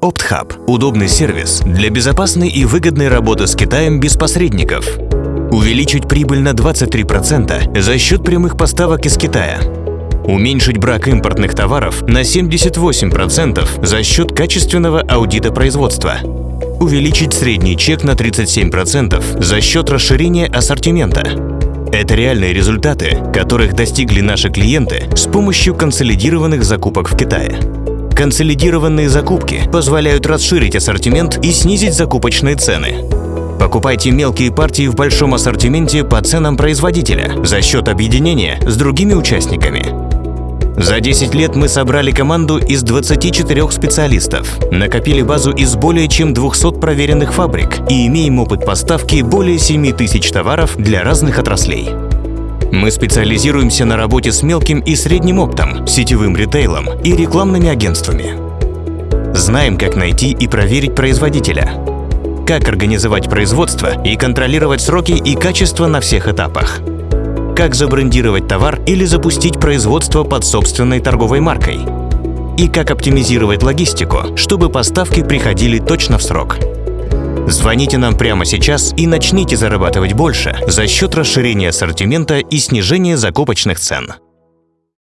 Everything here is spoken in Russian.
OptHub – удобный сервис для безопасной и выгодной работы с Китаем без посредников. Увеличить прибыль на 23% за счет прямых поставок из Китая. Уменьшить брак импортных товаров на 78% за счет качественного аудита производства. Увеличить средний чек на 37% за счет расширения ассортимента. Это реальные результаты, которых достигли наши клиенты с помощью консолидированных закупок в Китае. Консолидированные закупки позволяют расширить ассортимент и снизить закупочные цены. Покупайте мелкие партии в большом ассортименте по ценам производителя за счет объединения с другими участниками. За 10 лет мы собрали команду из 24 специалистов, накопили базу из более чем 200 проверенных фабрик и имеем опыт поставки более 7 тысяч товаров для разных отраслей. Мы специализируемся на работе с мелким и средним оптом, сетевым ритейлом и рекламными агентствами. Знаем, как найти и проверить производителя, как организовать производство и контролировать сроки и качество на всех этапах, как забрендировать товар или запустить производство под собственной торговой маркой, и как оптимизировать логистику, чтобы поставки приходили точно в срок. Звоните нам прямо сейчас и начните зарабатывать больше за счет расширения ассортимента и снижения закупочных цен.